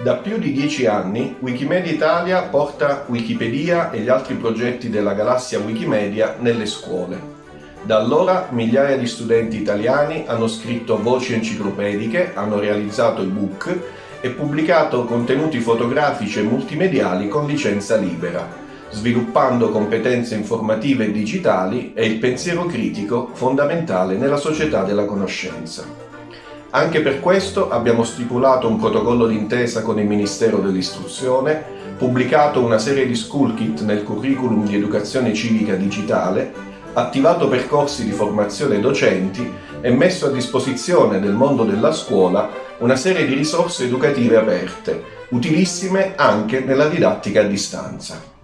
Da più di dieci anni Wikimedia Italia porta Wikipedia e gli altri progetti della galassia Wikimedia nelle scuole. Da allora migliaia di studenti italiani hanno scritto voci enciclopediche, hanno realizzato ebook e pubblicato contenuti fotografici e multimediali con licenza libera, sviluppando competenze informative e digitali e il pensiero critico fondamentale nella società della conoscenza. Anche per questo abbiamo stipulato un protocollo d'intesa con il Ministero dell'Istruzione, pubblicato una serie di school kit nel curriculum di educazione civica digitale, attivato percorsi di formazione docenti e messo a disposizione del mondo della scuola una serie di risorse educative aperte, utilissime anche nella didattica a distanza.